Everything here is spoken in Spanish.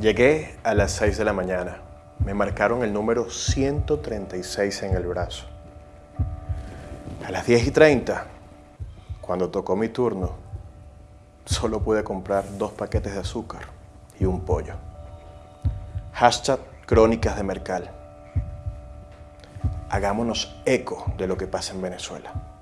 Llegué a las 6 de la mañana. Me marcaron el número 136 en el brazo. A las 10 y 30, cuando tocó mi turno, solo pude comprar dos paquetes de azúcar y un pollo. Hashtag Crónicas de Mercal. Hagámonos eco de lo que pasa en Venezuela.